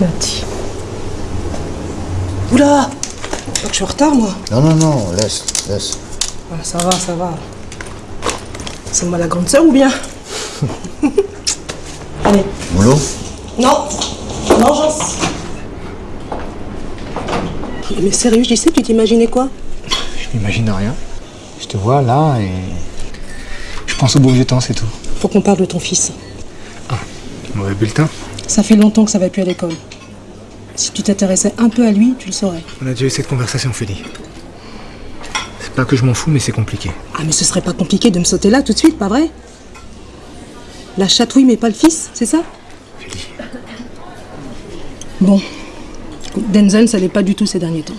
Nati. Oula que je suis en retard, moi. Non, non, non, laisse, laisse. Ah, ça va, ça va. C'est moi la grande sœur ou bien Allez. Boulot Non. Vengeance. Mais sérieux, je sais, tu t'imaginais quoi Je m'imagine rien. Je te vois là et. Je pense au beau vieux temps, c'est tout. Faut qu'on parle de ton fils. Ah, mauvais bulletin Ça fait longtemps que ça va plus à l'école. Si tu t'intéressais un peu à lui, tu le saurais. On a déjà eu cette conversation, Félix. C'est pas que je m'en fous, mais c'est compliqué. Ah, mais ce serait pas compliqué de me sauter là tout de suite, pas vrai? La chatouille, mais pas le fils, c'est ça? Félix. Bon. Denzel, ça l'est pas du tout ces derniers temps.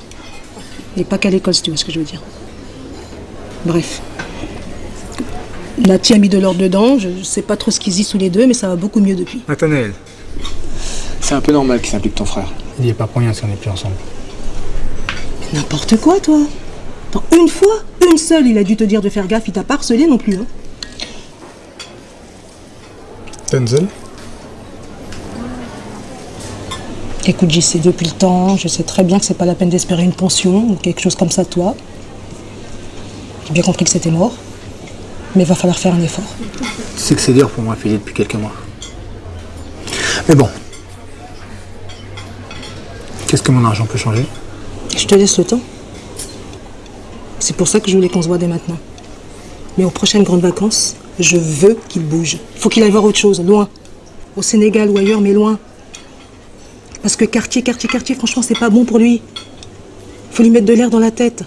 Et pas qu'à l'école, si tu vois ce que je veux dire. Bref. Nati a mis de l'ordre dedans, je sais pas trop ce qu'ils y sous les deux, mais ça va beaucoup mieux depuis. Nathanaël. C'est un peu normal qu'il s'implique ton frère. Il n'y est pas pour rien si on n'est plus ensemble. Mais n'importe quoi, toi Attends, une fois, une seule, il a dû te dire de faire gaffe, il t'a pas harcelé non plus, hein Denzel Écoute, j'y sais depuis le temps, je sais très bien que c'est pas la peine d'espérer une pension ou quelque chose comme ça, toi. J'ai bien compris que c'était mort, mais il va falloir faire un effort. Tu sais que c'est dur pour moi, Philippe, depuis quelques mois. Mais bon. Qu'est-ce que mon argent peut changer Je te laisse le temps. C'est pour ça que je voulais qu'on se voit dès maintenant. Mais aux prochaines grandes vacances, je veux qu'il bouge. Il faut qu'il aille voir autre chose, loin. Au Sénégal ou ailleurs, mais loin. Parce que quartier, quartier, quartier, franchement, c'est pas bon pour lui. Faut lui mettre de l'air dans la tête.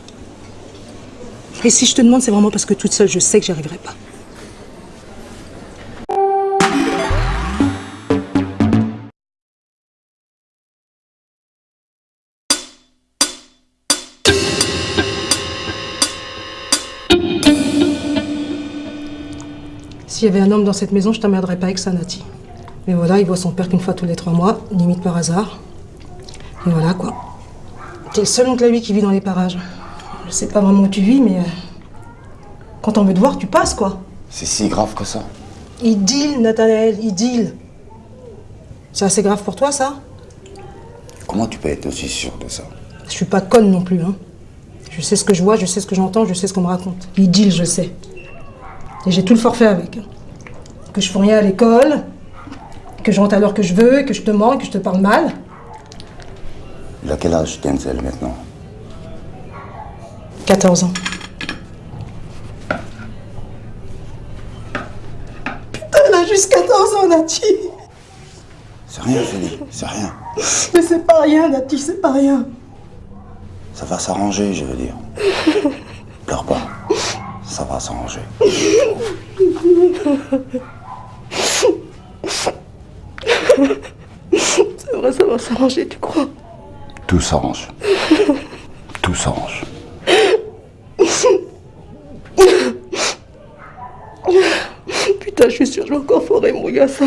Et si je te demande, c'est vraiment parce que toute seule, je sais que j'y arriverai pas. S'il y avait un homme dans cette maison, je t'emmerderais pas avec ça, Nati. Mais voilà, il voit son père qu'une fois tous les trois mois, limite par hasard. Et voilà, quoi. T'es le seul oncle à lui qui vit dans les parages. Je sais pas vraiment où tu vis, mais... euh, Quand on veut te voir, tu passes, quoi. C'est si grave que ça. Deal, Nathanaël, deal. C'est assez grave pour toi, ça Comment tu peux être aussi sûr de ça? Je suis pas conne non plus, hein. Je sais ce que je vois, je sais ce que j'entends, je sais ce qu'on me raconte. Deal, je sais. Et j'ai tout le forfait avec. Que je fais rien à l'école, que je rentre à l'heure que je veux, que je te mens, que je te parle mal. Il a quel âge, Denzel, maintenant? 14 ans. Putain, elle a juste 14 ans, Nati C'est rien, Félix, c'est rien. Mais c'est pas rien, Nati, c'est pas rien. Ça va s'arranger, je veux dire. Pleure pas. Ça va s'arranger. C'est vrai, ça va s'arranger, tu crois? Tout s'arrange. Tout s'arrange. Putain, je suis sûre, je vais encore foirer mon gars, ça.